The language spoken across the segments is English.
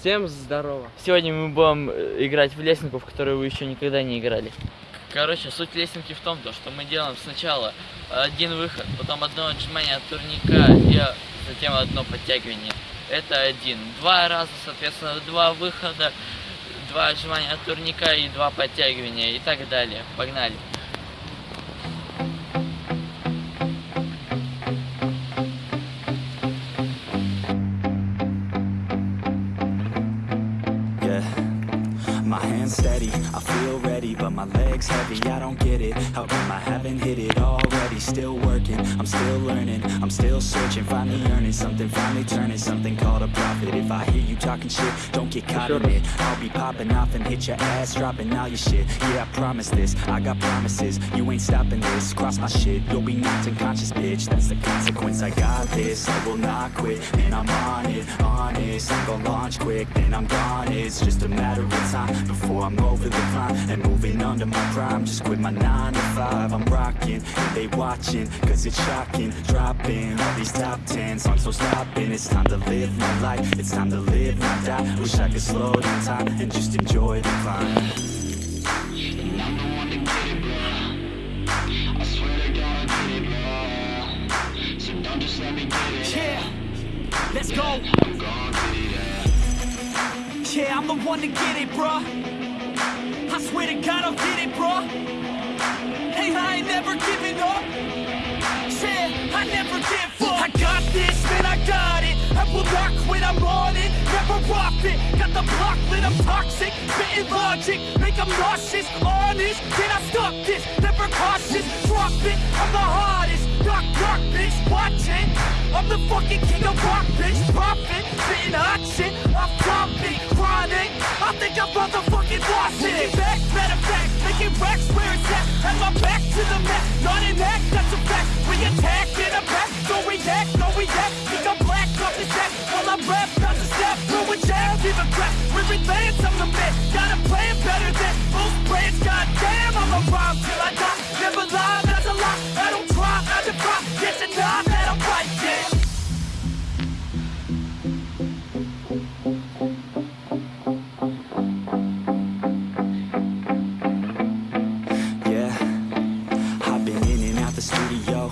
Всем здорово. Сегодня мы будем э, играть в лесенку, в которую вы еще никогда не играли. Короче, суть лесенки в том, то, что мы делаем сначала один выход, потом одно отжимание от турника и а, затем одно подтягивание. Это один. Два раза, соответственно, два выхода, два отжимания от турника и два подтягивания и так далее. Погнали. Steady, I feel ready, but my legs heavy. I don't get it. How come I haven't hit it already? Still working, I'm still learning, I'm still searching, finally earning something, finally turning something called a profit. If I hear you talking shit, don't get caught in it. I'll be popping off and hit your ass, dropping all your shit. Yeah, I promise this, I got promises. You ain't stopping this, cross my shit, you'll be knocked unconscious, bitch. That's the consequence. I got this, I will not quit, and I'm on it, honest. I'm gonna launch quick, then I'm gone. It's just a matter of time before I'm over the climb and moving under my prime. Just quit my nine to five. I'm rocking, they watching, cause it's shocking. Dropping all these top ten songs, so stopping. It's time to live my life, it's time to live, not die. Wish I could slow down time and just enjoy the climb. Yeah, let's go. Yeah, I'm the one to get it, bruh. I swear to God, I'll get it, bro. Hey, I ain't never giving up. Yeah, I never give up. I got this, man, I got it. I will not quit, I'm on it. Never off it. Got the block lit, I'm toxic. Spitting logic, make them nauseous. Honest, can I stop this? Never cautious, drop it. I'm the hardest. Knock, knock, bitch, watch it. I'm the fucking king of rock, bitch. Profit, spitting hot shit. I'm topic, chronic. I think I'm motherfucking lost it. Back, matter of fact, making racks where it's at. Have my back to the mat, not an act, that's a fact. We attack in a back, don't react, don't react. Think I'm black off the set while I'm rap, not to step. Through a jail, give a crap. We're advanced, I'm the man. Got a plan better than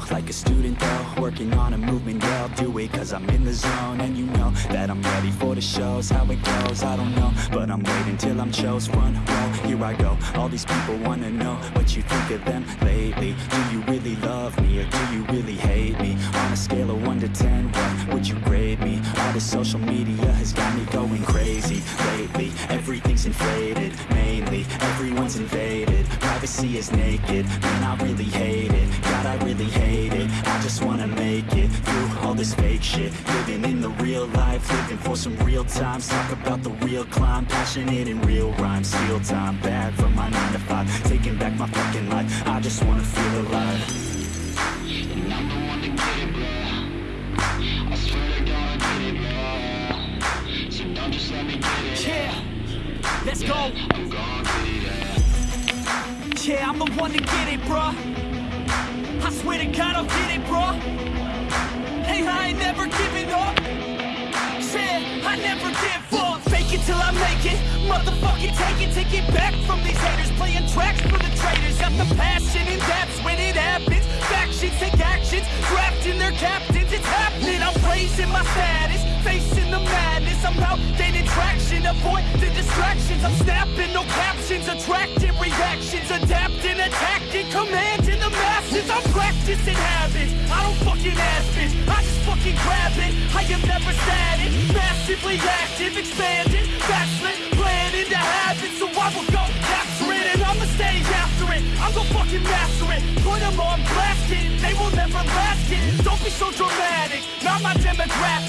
studio like a student though Working on a movement, yeah, I'll do it cause I'm in the zone. And you know that I'm ready for the shows How it goes, I don't know But I'm waiting till I'm chose. Front row Here I go, all these people wanna know What you think of them lately. Do you really love me or do you really hate me? On a scale of 1 to 10, what would you grade me? All this social media has got me going crazy Lately, everything's inflated Mainly, everyone's invaded. Privacy is naked, man I really hate it. God I really hate it, I just wanna make it Through all this fake shit. Living in the real life, living for some real times. Talk about the real climb, passionate in real rhymes. Steal time back from my 9 to 5 Taking back my fucking life, I just wanna feel alive. And I'm the one to get it, bro I swear to God I get it, bro So don't just let me get it Yeah, let's go. Yeah, I'm the one to get it, bruh. I swear to God, I'll get it, bro. Hey, I ain't never giving up. Yeah, I never give up. Fake it till I make it. Motherfucking take it, take it back from these haters. Playing tracks for the traitors. Got the passion, and that's when it happens. Factions take actions, drafting their captains. It's happening. I'm raising my status, facing the madness. I'm out gaining traction, avoid the distractions. I'm snapping, no captions, attracting reactions, am never static, massively active, expanding, backslid, planning to have it. So I will go capture it and I'ma stay after it. I'm gonna fucking master it. Put them on blast. They will never last it. Don't be so dramatic. Not my demographic.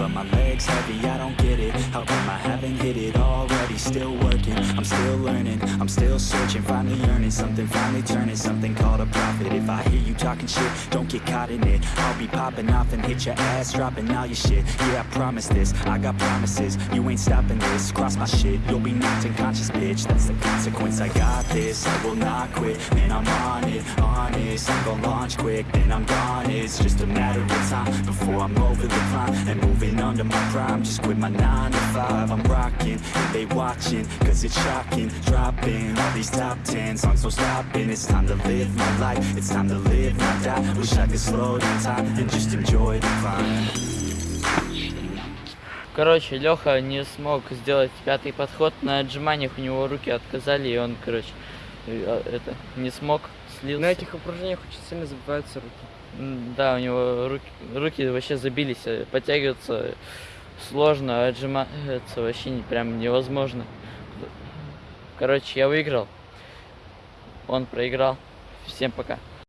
But my legs heavy, I don't get it How come I haven't hit it already? Still working, I'm still learning I'm still searching, finally earning Something finally turning, something called a profit. If I hear you talking shit, don't get caught in it. I'll be popping off and hit your ass Dropping all your shit, yeah I promise this I got promises, you ain't stopping this. Cross my shit, you'll be knocked unconscious bitch. That's the consequence, I got this I will not quit, man I'm on it Honest, I'm gonna launch quick Then I'm gone, it's just a matter of time Before I'm over the climb And moving under my prime. Just quit my 9 to 5 I'm rocking, they watching Cause it's shocking Dropping all these top 10 songs, no stopping It's time to live my life It's time to live, not die Wish I could slow down time And just enjoy the climb Короче, Леха не смог сделать пятый подход. На отжиманиях у него руки отказали, и он, короче, э, это, не смог, слился. На этих упражнениях очень сильно забиваются руки. Да, у него руки, руки вообще забились, э, подтягиваться сложно, отжиматься вообще не, прям невозможно. Короче, я выиграл, он проиграл. Всем пока.